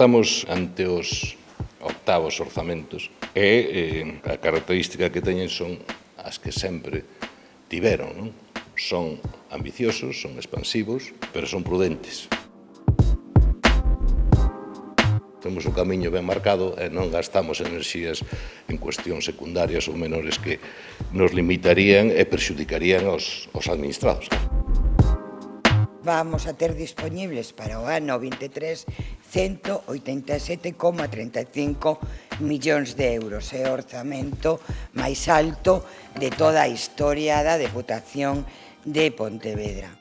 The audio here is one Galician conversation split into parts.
estamos ante os octavos orzamentos e eh, a característica que teñen son as que sempre tiveron, non? Son ambiciosos, son expansivos, pero son prudentes. Temos o camiño ben marcado e non gastamos enerxías en cuestións secundarias ou menores que nos limitarían e perxudicarían aos, aos administrados. Claro vamos a ter disponibles para o ano 23 187,35 millóns de euros. É o orzamento máis alto de toda a historia da Deputación de Pontevedra.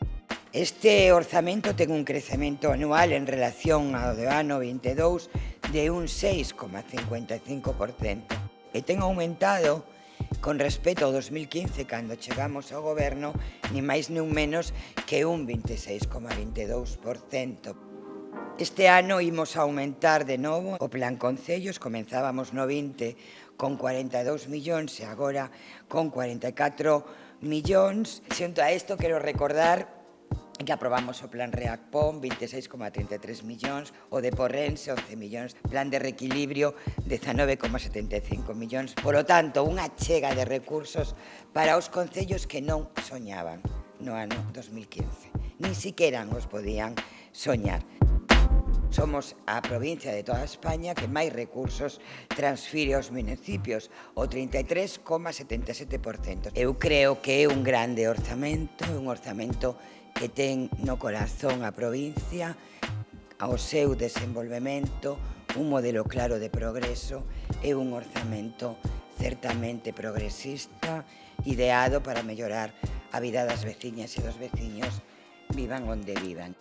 Este orzamento ten un crecemento anual en relación ao do ano 22 de un 6,55% e ten aumentado con respecto ao 2015 cando chegamos ao goberno ni máis nin menos que un 26,22%. Este ano imos aumentar de novo o plan Concellos, comenzábamos no 20 con 42 millóns e agora con 44 millóns. Xunto a isto quero recordar que aprobamos o plan REACPOM, 26,33 millóns, o de Porrense, 11 millóns, plan de reequilibrio, 19,75 millóns. Por lo tanto, unha chega de recursos para os concellos que non soñaban no ano 2015. Ni siquiera os podían soñar. Somos a provincia de toda España que máis recursos transfire aos municipios, o 33,77%. Eu creo que é un grande orzamento, un orzamento que ten no corazón a provincia, ao seu desenvolvemento, un modelo claro de progreso e un orzamento certamente progresista, ideado para mellorar a vida das veciñas e dos veciños, vivan onde vivan.